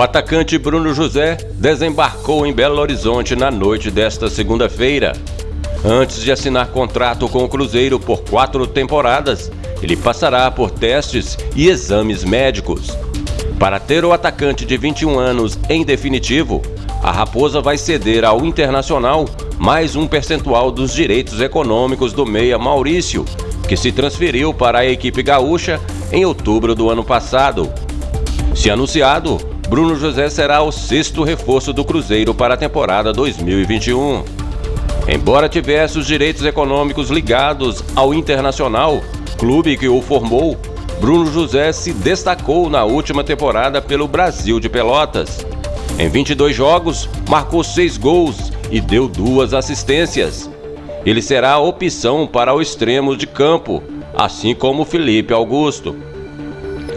atacante Bruno José desembarcou em Belo Horizonte na noite desta segunda-feira. Antes de assinar contrato com o Cruzeiro por quatro temporadas, ele passará por testes e exames médicos. Para ter o atacante de 21 anos em definitivo, a Raposa vai ceder ao Internacional mais um percentual dos direitos econômicos do meia Maurício, que se transferiu para a equipe gaúcha em outubro do ano passado. Se anunciado, Bruno José será o sexto reforço do Cruzeiro para a temporada 2021. Embora tivesse os direitos econômicos ligados ao Internacional, clube que o formou, Bruno José se destacou na última temporada pelo Brasil de Pelotas. Em 22 jogos, marcou seis gols e deu duas assistências. Ele será a opção para o extremo de campo, assim como Felipe Augusto.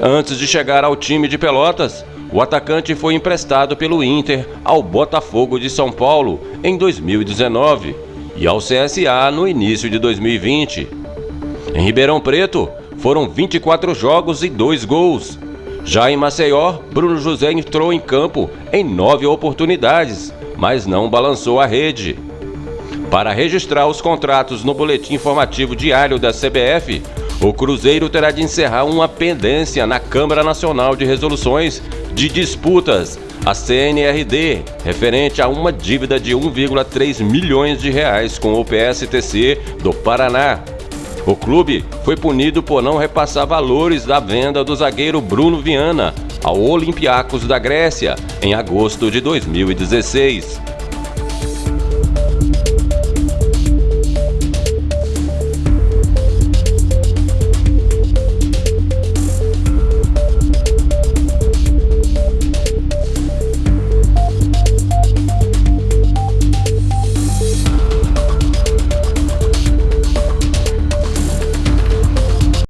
Antes de chegar ao time de Pelotas, o atacante foi emprestado pelo Inter ao Botafogo de São Paulo em 2019 e ao CSA no início de 2020. Em Ribeirão Preto, foram 24 jogos e 2 gols. Já em Maceió, Bruno José entrou em campo em nove oportunidades, mas não balançou a rede. Para registrar os contratos no boletim informativo diário da CBF, o Cruzeiro terá de encerrar uma pendência na Câmara Nacional de Resoluções de Disputas, a CNRD, referente a uma dívida de 1,3 milhões de reais com o PSTC do Paraná. O clube foi punido por não repassar valores da venda do zagueiro Bruno Viana ao Olympiacos da Grécia em agosto de 2016.